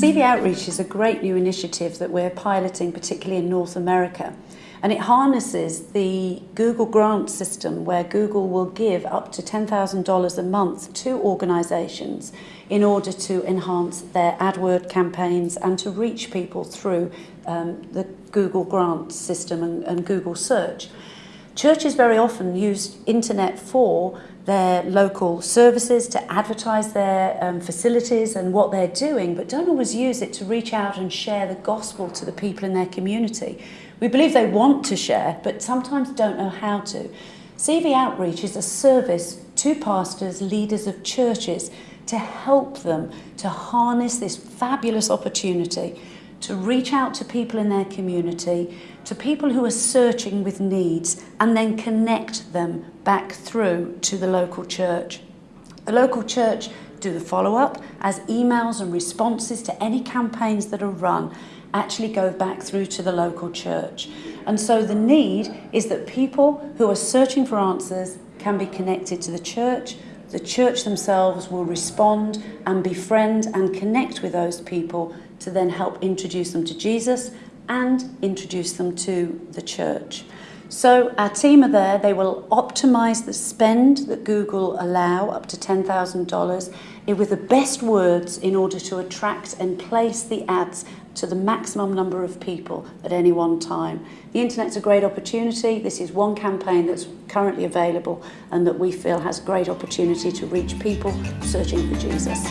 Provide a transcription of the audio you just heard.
CV Outreach is a great new initiative that we're piloting, particularly in North America. And it harnesses the Google grant system where Google will give up to $10,000 a month to organisations in order to enhance their AdWord campaigns and to reach people through um, the Google grant system and, and Google search. Churches very often use internet for their local services, to advertise their um, facilities and what they're doing, but don't always use it to reach out and share the gospel to the people in their community. We believe they want to share, but sometimes don't know how to. CV Outreach is a service to pastors, leaders of churches, to help them to harness this fabulous opportunity to reach out to people in their community, to people who are searching with needs, and then connect them back through to the local church. The local church do the follow-up as emails and responses to any campaigns that are run actually go back through to the local church. And so the need is that people who are searching for answers can be connected to the church, the church themselves will respond and befriend and connect with those people to then help introduce them to Jesus and introduce them to the church. So our team are there, they will optimize the spend that Google allow up to $10,000 eh, with the best words in order to attract and place the ads to the maximum number of people at any one time. The internet's a great opportunity. This is one campaign that's currently available and that we feel has great opportunity to reach people searching for Jesus.